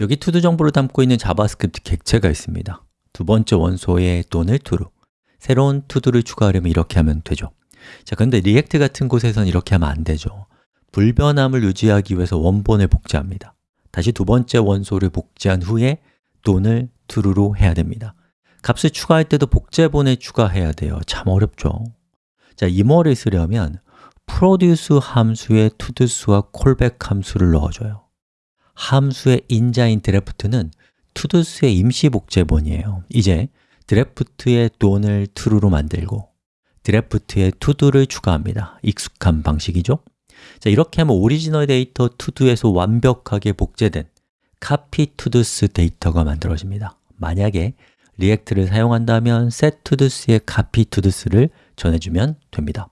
여기 todo 정보를 담고 있는 JavaScript 객체가 있습니다. 두 번째 원소의 done은 true 새로운 todo를 추가하려면 이렇게 하면 되죠. 자, 그런데 React 같은 곳에선 이렇게 하면 안 되죠. 불변함을 유지하기 위해서 원본을 복제합니다. 다시 두 번째 원소를 복제한 후에 done을 true로 해야 됩니다. 값을 추가할 때도 복제본에 추가해야 돼요. 참 어렵죠. 자, Immer를 쓰려면 produce 함수에 todos와 callback 함수를 넣어줘요 함수의 인자인 draft는 todos의 임시 복제본이에요. 이제 draft의 done을 true로 만들고 draft에 todo를 추가합니다. 익숙한 방식이죠? 자, 이렇게 하면 오리지널 데이터 todo에서 완벽하게 복제된 copy todos 데이터가 만들어집니다. 만약에 React를 사용한다면 set todos에 copy todos를 전해주면 됩니다